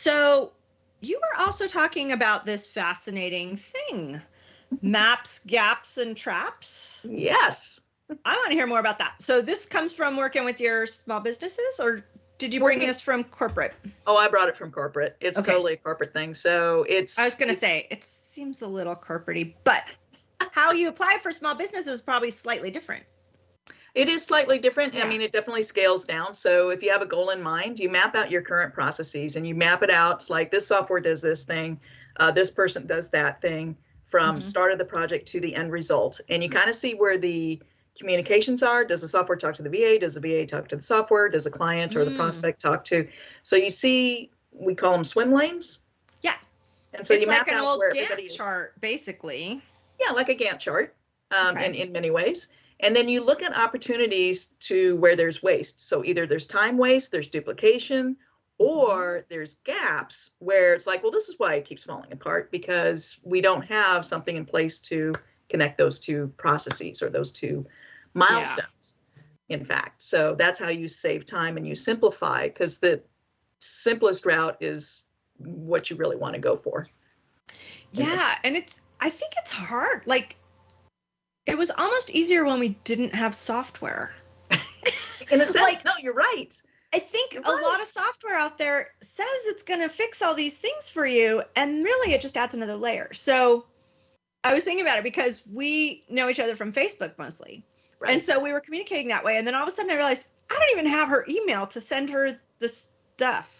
So you were also talking about this fascinating thing maps, gaps, and traps. Yes. I want to hear more about that. So this comes from working with your small businesses, or did you bring this from corporate? Oh, I brought it from corporate. It's Okay. totally a corporate thing. So it's. I was going to say it seems a little corporatey, but how you apply for small business is probably slightly different. It is slightly different. Yeah. I mean, it definitely scales down. So if you have a goal in mind, you map out your current processes and you map it out. It's like this software does this thing, uh, this person does that thing from Mhm. start of the project to the end result. And you kind of see where the communications are. Does the software talk to the VA? Does the VA talk to the software? Does the client or the Mm. prospect talk to? So you see, we call them swim lanes. Yeah. And so it's you map like an out old where Gantt everybody is. chart, basically. Yeah, like a Gantt chart um, Okay. in, in many ways. And then you look at opportunities to where there's waste. So either there's time waste, there's duplication, or mm-hmm. there's gaps where it's like, well, this is why it keeps falling apart because we don't have something in place to connect those two processes or those two milestones, in fact. So that's how you save time and you simplify because the simplest route is what you really want to go for. Yeah, and it's I think it's hard. Like it was almost easier when we didn't have software. In a sense, Like- no, you're right. I think You're a right. lot of software out there says it's going to fix all these things for you, and really it just adds another layer. So I was thinking about it because we know each other from Facebook mostly. Right. And so we were communicating that way. And then all of a sudden I realized I don't even have her email to send her the stuff.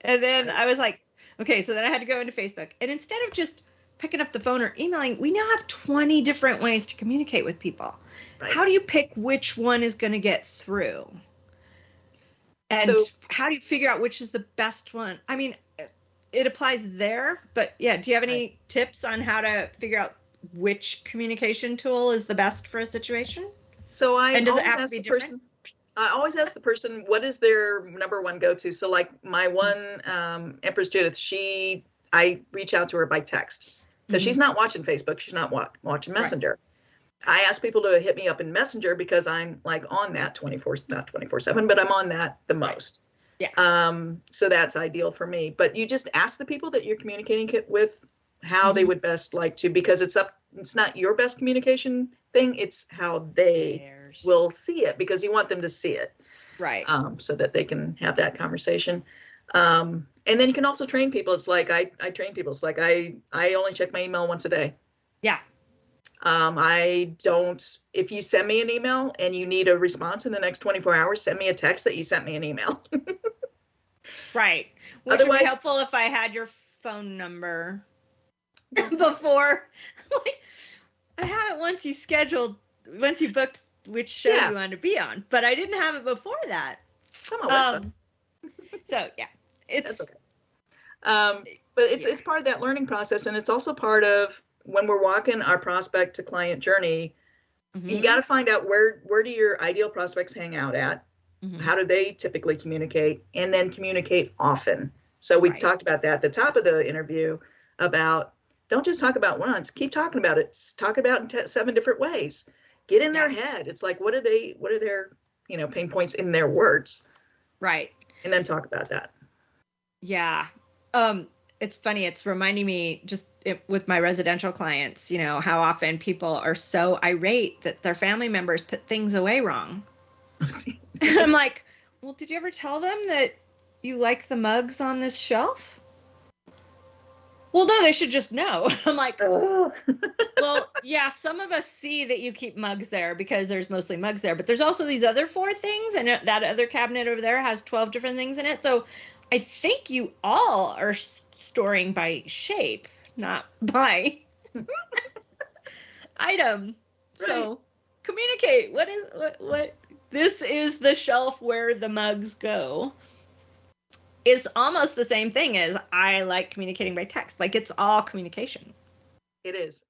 And then I was like, okay, so then I had to go into Facebook. And instead of just picking up the phone or emailing, we now have 20 different ways to communicate with people. Right. How do you pick which one is going to get through? And So- how do you figure out which is the best one? I mean, it- it applies there, but yeah, do you have any tips on how to figure out which communication tool is the best for a situation? So I And does it have to be different? person. I always ask the person what is their number one go-to. So like my one um, Empress Judith, she I reach out to her by text because she's not watching Facebook. She's not wa- watching Mm-hmm. Right. Messenger. I ask people to hit me up in Messenger because I'm like on that 24 not 24 seven, but I'm on that the most. Yeah. Um. So that's ideal for me. But you just ask the people that you're communicating with how they Mhm. would best like to because it's up. It's not your best communication thing. It's how they will see it because you want them to see it right. um, so that they can have that conversation um, and then you can also train people it's like I, I train people it's like i i only check my email once a day Yeah. um, i don't if you send me an email and you need a response in the next 24 hours send me a text that you sent me an email Right. Which would Otherwise- be helpful if I had your phone number before. like, I have it once you scheduled, once you booked which show Yeah. you wanted to be on, but I didn't have it before that. Come on? Um, so yeah, it's That's okay. Um, but it's Yeah. it's part of that learning process, and it's also part of when we're walking our prospect to client journey. You Mhm, got to find out where where do your ideal prospects hang out at. mhm. How do they typically communicate, and then communicate often. So we Right. talked about that at the top of the interview about don't just talk about once, keep talking about it. Talk about it in te- seven different ways. Get in their head. It's like what are they? What are their you know pain points in their words, right. and then talk about that. Yeah. Um, it's funny. It's reminding me just it, with my residential clients, you know, how often people are so irate that their family members put things away wrong. I'm like, well, did you ever tell them that you like the mugs on this shelf? Well, no, they should just know. I'm like. well, yeah, some of us see that you keep mugs there because there's mostly mugs there, but there's also these other four things, and that other cabinet over there has 12 different things in it. So I think you all are storing by shape, not by item. So communicate. What is what what this is the shelf where the mugs go. It's almost the same thing as I like communicating by text. Like it's all communication. It is.